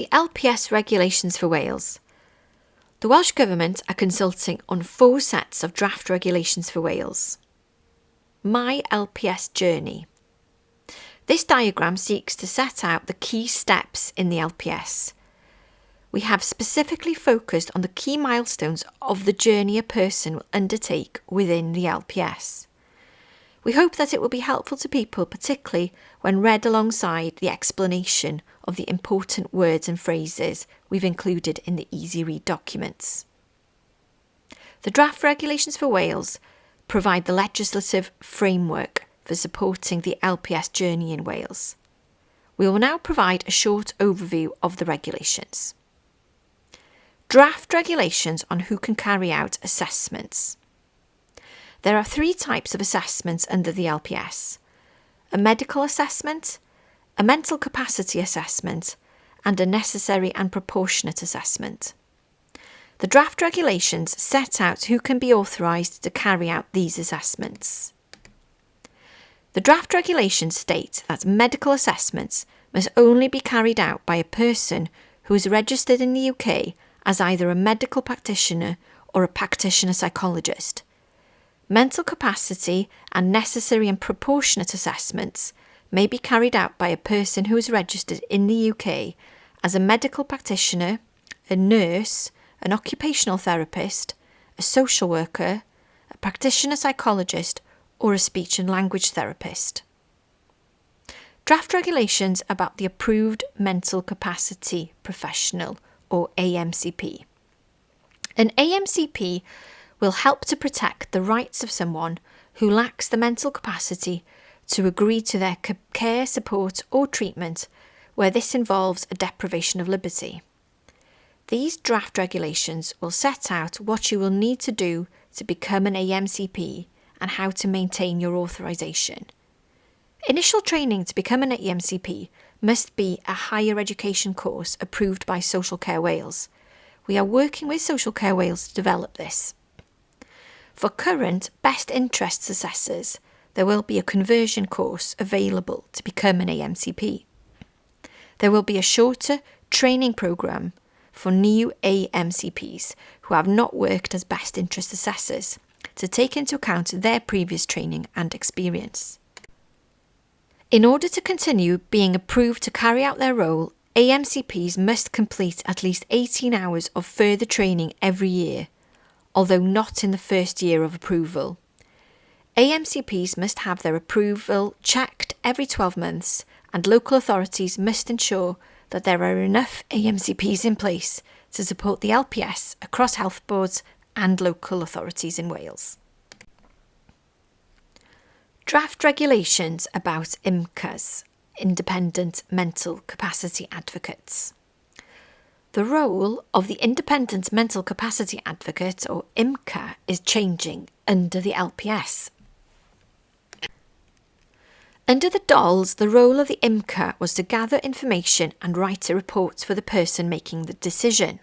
The LPS regulations for Wales. The Welsh Government are consulting on four sets of draft regulations for Wales. My LPS Journey. This diagram seeks to set out the key steps in the LPS. We have specifically focused on the key milestones of the journey a person will undertake within the LPS. We hope that it will be helpful to people, particularly when read alongside the explanation of the important words and phrases we've included in the easy read documents. The draft regulations for Wales provide the legislative framework for supporting the LPS journey in Wales. We will now provide a short overview of the regulations. Draft regulations on who can carry out assessments. There are three types of assessments under the LPS a medical assessment, a mental capacity assessment, and a necessary and proportionate assessment. The draft regulations set out who can be authorised to carry out these assessments. The draft regulations state that medical assessments must only be carried out by a person who is registered in the UK as either a medical practitioner or a practitioner psychologist. Mental capacity and necessary and proportionate assessments may be carried out by a person who is registered in the UK as a medical practitioner, a nurse, an occupational therapist, a social worker, a practitioner psychologist, or a speech and language therapist. Draft regulations about the Approved Mental Capacity Professional, or AMCP. An AMCP will help to protect the rights of someone who lacks the mental capacity to agree to their care, support, or treatment where this involves a deprivation of liberty. These draft regulations will set out what you will need to do to become an AMCP and how to maintain your authorisation. Initial training to become an AMCP must be a higher education course approved by Social Care Wales. We are working with Social Care Wales to develop this. For current best interests assessors, there will be a conversion course available to become an AMCP. There will be a shorter training programme for new AMCPs who have not worked as best interest assessors to take into account their previous training and experience. In order to continue being approved to carry out their role, AMCPs must complete at least 18 hours of further training every year, although not in the first year of approval. AMCPs must have their approval checked every 12 months, and local authorities must ensure that there are enough AMCPs in place to support the LPS across health boards and local authorities in Wales. Draft regulations about IMCAs, Independent Mental Capacity Advocates. The role of the Independent Mental Capacity Advocate, or IMCA, is changing under the LPS. Under the DOLS, the role of the IMCA was to gather information and write a report for the person making the decision.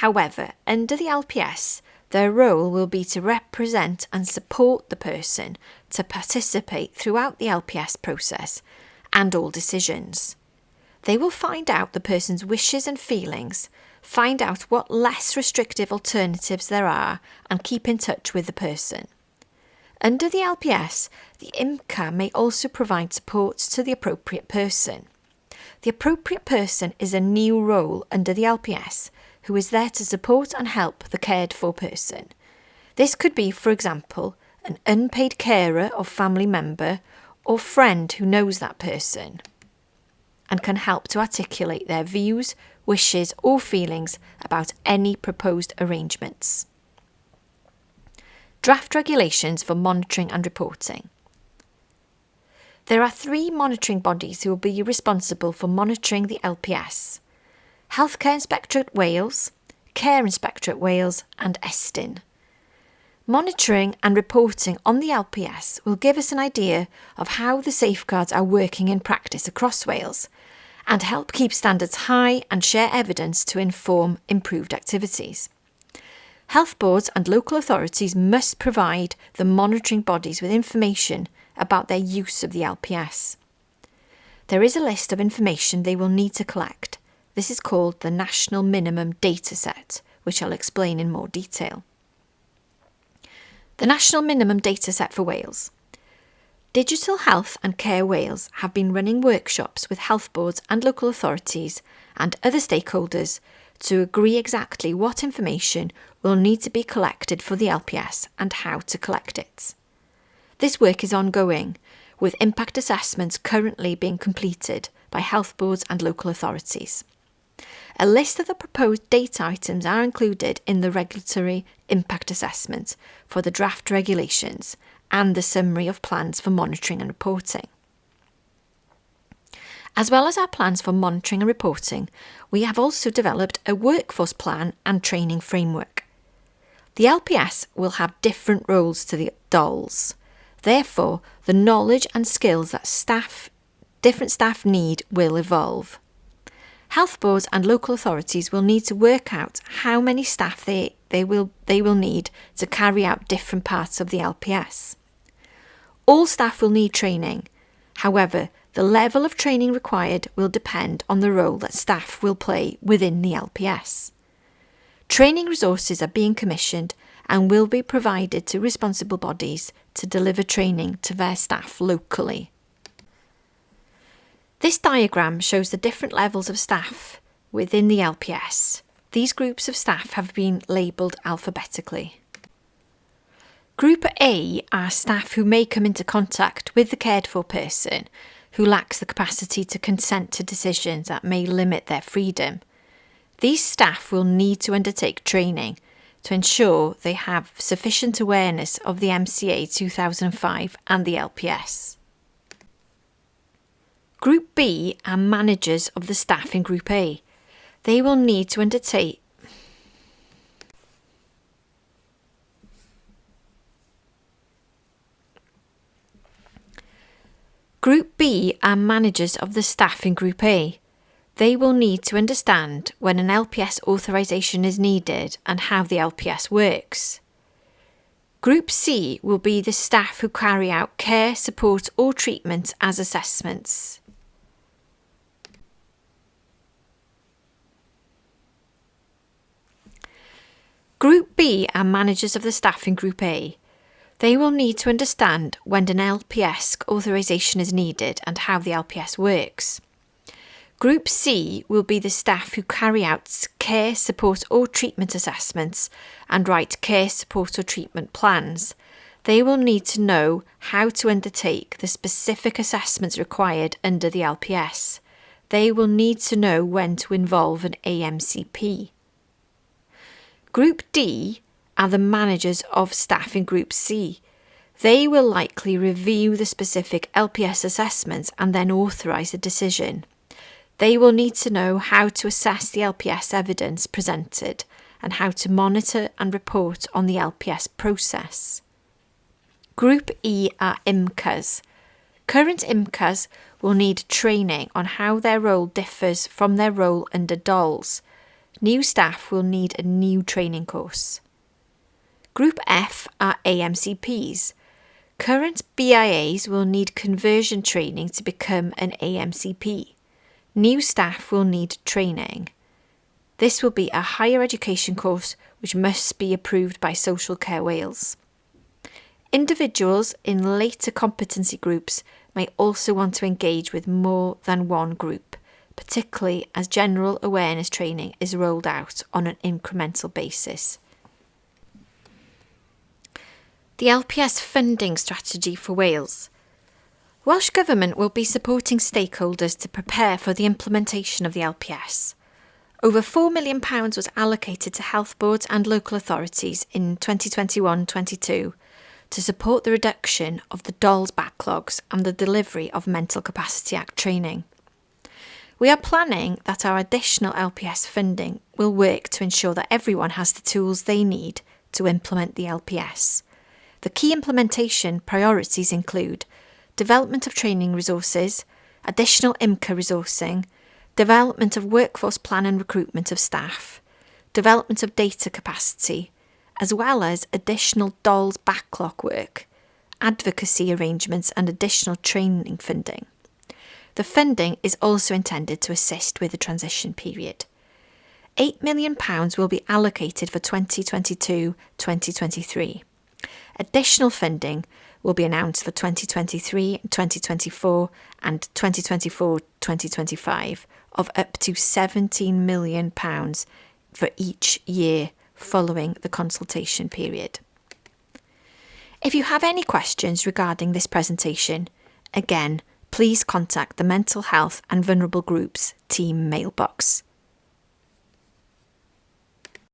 However, under the LPS, their role will be to represent and support the person to participate throughout the LPS process and all decisions. They will find out the person's wishes and feelings, find out what less restrictive alternatives there are, and keep in touch with the person. Under the LPS, the IMCA may also provide support to the appropriate person. The appropriate person is a new role under the LPS who is there to support and help the cared for person. This could be, for example, an unpaid carer or family member or friend who knows that person and can help to articulate their views, wishes, or feelings about any proposed arrangements. Draft regulations for monitoring and reporting. There are three monitoring bodies who will be responsible for monitoring the LPS Healthcare Inspectorate Wales, Care Inspectorate Wales, and Estyn. Monitoring and reporting on the LPS will give us an idea of how the safeguards are working in practice across Wales and help keep standards high and share evidence to inform improved activities. Health boards and local authorities must provide the monitoring bodies with information about their use of the LPS. There is a list of information they will need to collect This is called the National Minimum Dataset, which I'll explain in more detail. The National Minimum Data Set for Wales. Digital Health and Care Wales have been running workshops with health boards and local authorities and other stakeholders to agree exactly what information will need to be collected for the LPS and how to collect it. This work is ongoing, with impact assessments currently being completed by health boards and local authorities. A list of the proposed data items are included in the regulatory impact assessment for the draft regulations and the summary of plans for monitoring and reporting. As well as our plans for monitoring and reporting, we have also developed a workforce plan and training framework. The LPS will have different roles to the DOLS. Therefore, the knowledge and skills that staff, different staff need will evolve. Health boards and local authorities will need to work out how many staff they, they, will, they will need to carry out different parts of the LPS. All staff will need training. However, the level of training required will depend on the role that staff will play within the LPS. Training resources are being commissioned and will be provided to responsible bodies to deliver training to their staff locally. This diagram shows the different levels of staff within the LPS. These groups of staff have been labelled alphabetically. Group A are staff who may come into contact with the cared for person who lacks the capacity to consent to decisions that may limit their freedom. These staff will need to undertake training to ensure they have sufficient awareness of the MCA 2005 and the LPS. Group B are managers of the staff in Group A. They will need to undertake Group B are managers of the staff in Group A. They will need to understand when an LPS authorisation is needed and how the LPS works. Group C will be the staff who carry out care, support or treatment as assessments. Group B are managers of the staff in Group A. They will need to understand when an LPS authorisation is needed and how the LPS works. Group C will be the staff who carry out care, support or treatment assessments and write care, support or treatment plans. They will need to know how to undertake the specific assessments required under the LPS. They will need to know when to involve an AMCP. Group D are the managers of staff in Group C. They will likely review the specific LPS assessments and then authorise the decision. They will need to know how to assess the LPS evidence presented and how to monitor and report on the LPS process. Group E are IMCAs. Current IMCAs will need training on how their role differs from their role under DOLS New staff will need a new training course. Group F are AMCPs. Current BIAs will need conversion training to become an AMCP. New staff will need training. This will be a higher education course which must be approved by Social Care Wales. Individuals in later competency groups may also want to engage with more than one group particularly as general awareness training is rolled out on an incremental basis. The LPS funding strategy for Wales. Welsh Government will be supporting stakeholders to prepare for the implementation of the LPS. Over £4 million was allocated to health boards and local authorities in 2021 22 to support the reduction of the DOLS backlogs and the delivery of Mental Capacity Act training. We are planning that our additional LPS funding will work to ensure that everyone has the tools they need to implement the LPS. The key implementation priorities include development of training resources, additional IMCA resourcing, development of workforce plan and recruitment of staff, development of data capacity, as well as additional DOLS backlog work, advocacy arrangements and additional training funding. The funding is also intended to assist with the transition period. £8 million will be allocated for 2022 2023. Additional funding will be announced for 2023 2024 and 2024 2025 of up to £17 million for each year following the consultation period. If you have any questions regarding this presentation, again, please contact the Mental Health and Vulnerable Groups team mailbox.